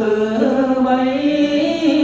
từ bấy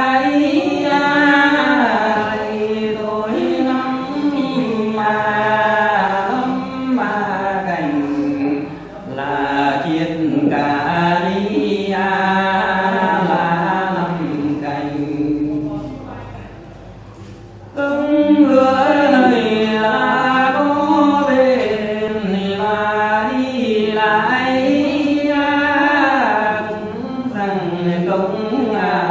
vật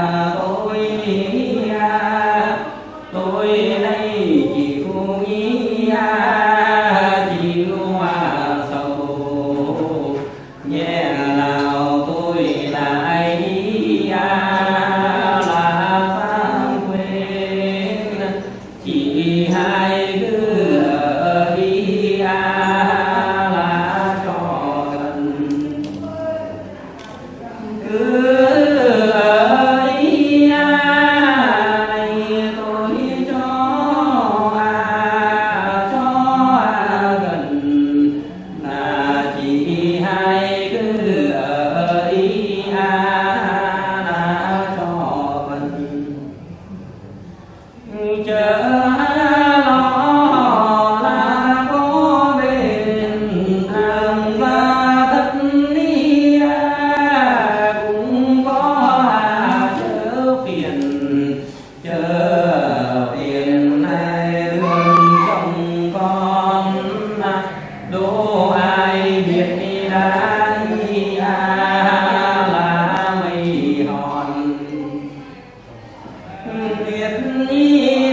إني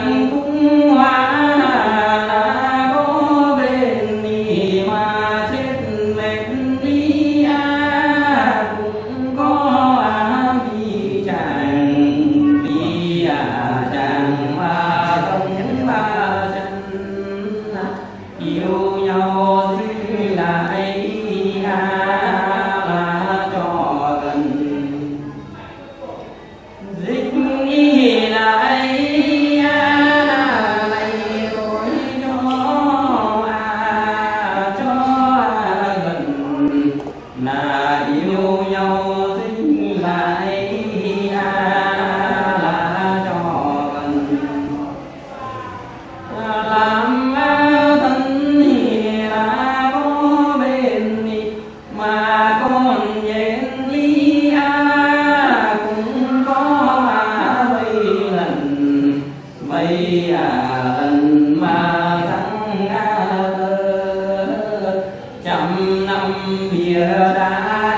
năm bia đá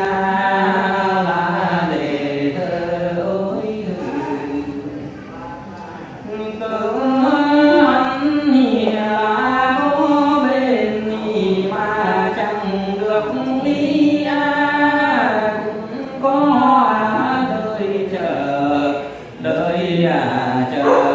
a là để thơ ôi tớ ăn nhà có bên mà chẳng được đi a. Cũng có đời chờ đời à chờ.